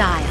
style.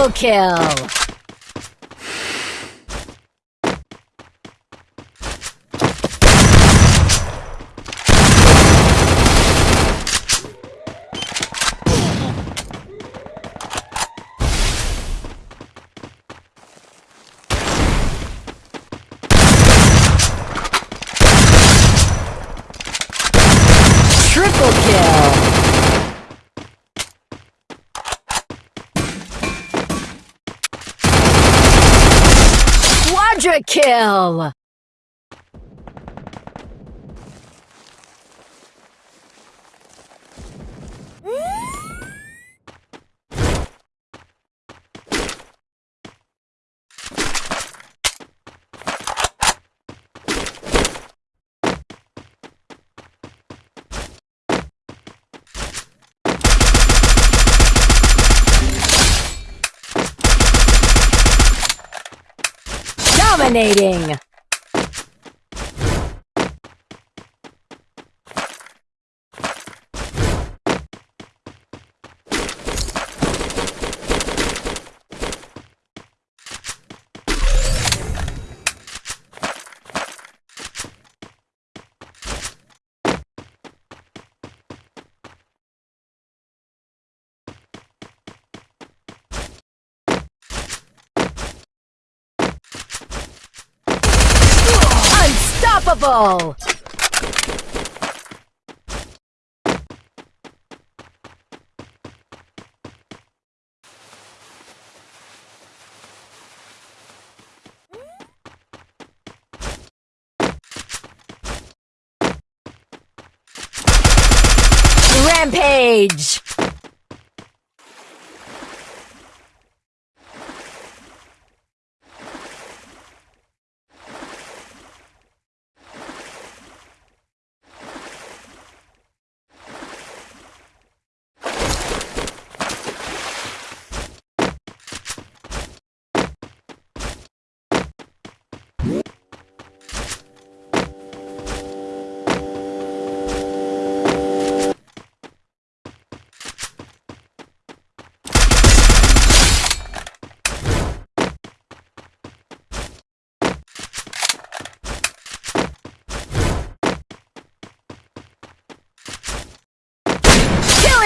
Double kill! Triple kill! Quadra kill! Dominating! Unstoppable! Rampage!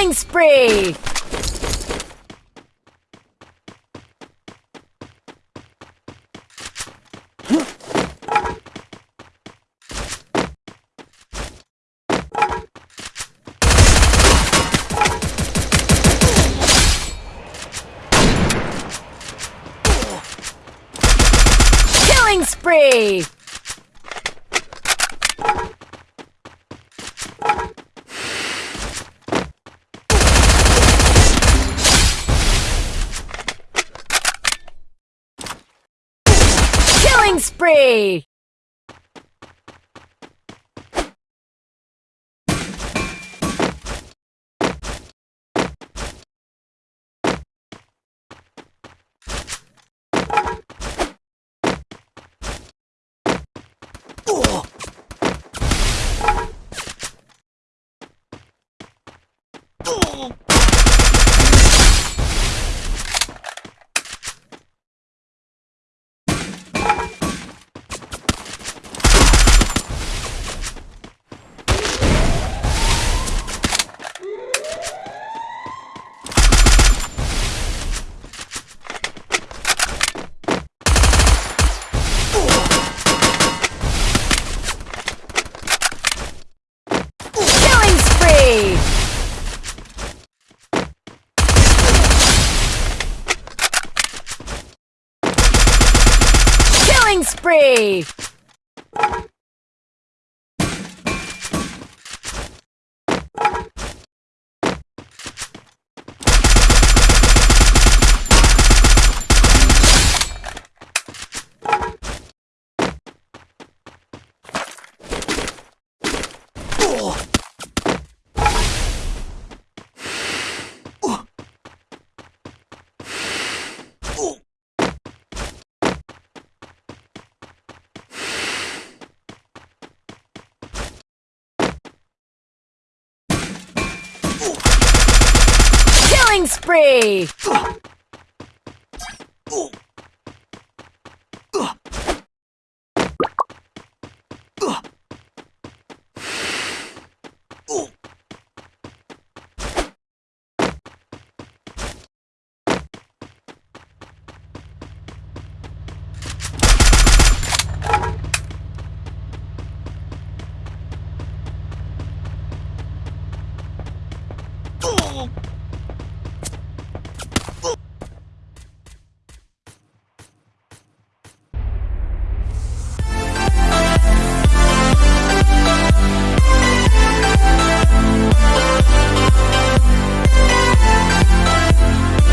Killing spree! Killing spree! Oh! Spree! Killing spree!